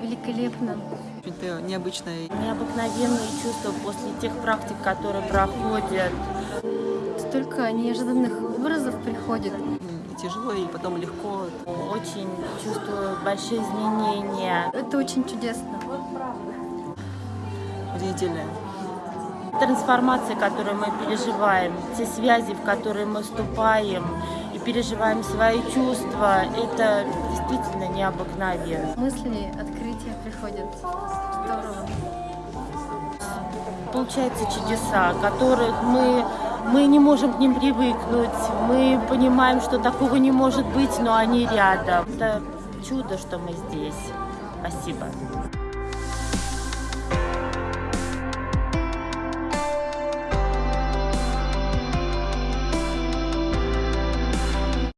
Великолепно. Очень необычное. Необыкновенные чувства после тех практик, которые проходят. Столько неожиданных образов приходит. Тяжело и потом легко. Очень чувствую большие изменения. Это очень чудесно. Удивительное. Трансформации, которые мы переживаем, те связи, в которые мы вступаем и переживаем свои чувства, это действительно необыкновенно. Мысли, открытия приходят. Здорово. Получаются чудеса, которых мы, мы не можем к ним привыкнуть. Мы понимаем, что такого не может быть, но они рядом. Это чудо, что мы здесь. Спасибо.